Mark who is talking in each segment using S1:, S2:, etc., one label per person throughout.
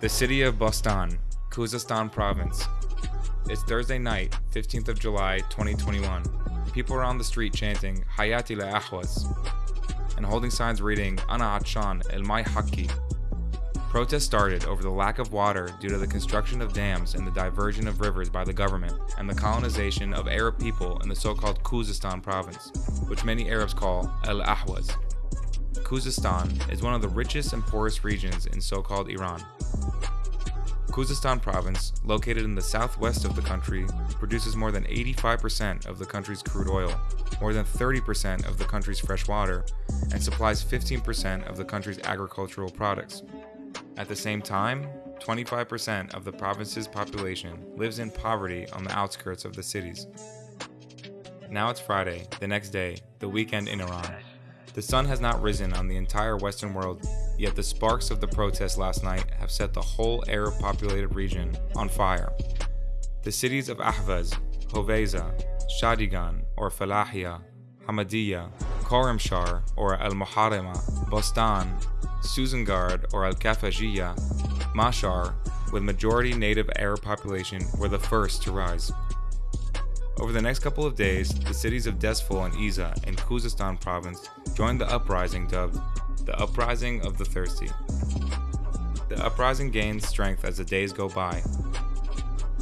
S1: The city of Bostan, Khuzestan province. It's Thursday night, 15th of July, 2021. People are on the street chanting Hayati la Ahwaz and holding signs reading Ana Atshan El Mai Haki. Protests started over the lack of water due to the construction of dams and the diversion of rivers by the government and the colonization of Arab people in the so-called Khuzestan province, which many Arabs call El Ahwaz. Khuzestan is one of the richest and poorest regions in so-called Iran. Khuzestan province, located in the southwest of the country, produces more than 85% of the country's crude oil, more than 30% of the country's fresh water, and supplies 15% of the country's agricultural products. At the same time, 25% of the province's population lives in poverty on the outskirts of the cities. Now it's Friday, the next day, the weekend in Iran. The sun has not risen on the entire Western world, yet the sparks of the protests last night have set the whole Arab populated region on fire. The cities of Ahvaz, Hoveza, Shadigan or Falahia, Hamadiyya, Khorramshahr or Al Muharrama, Bostan, Suzangard or Al Kafajiyya, Mashar, with majority native Arab population, were the first to rise. Over the next couple of days, the cities of Dezful and Izeh in Khuzestan province joined the uprising dubbed the Uprising of the Thirsty. The uprising gains strength as the days go by.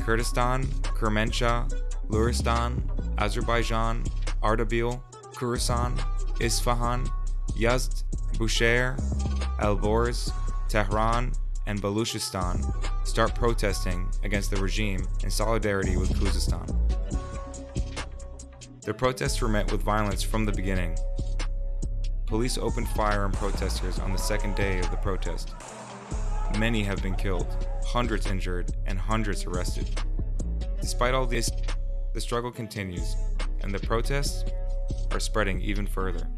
S1: Kurdistan, Kermanshah, Luristan, Azerbaijan, Ardabil, Khorasan, Isfahan, Yazd, Bushehr, Alborz, Tehran, and Baluchistan start protesting against the regime in solidarity with Khuzestan. The protests were met with violence from the beginning. Police opened fire on protesters on the second day of the protest. Many have been killed, hundreds injured, and hundreds arrested. Despite all this, the struggle continues, and the protests are spreading even further.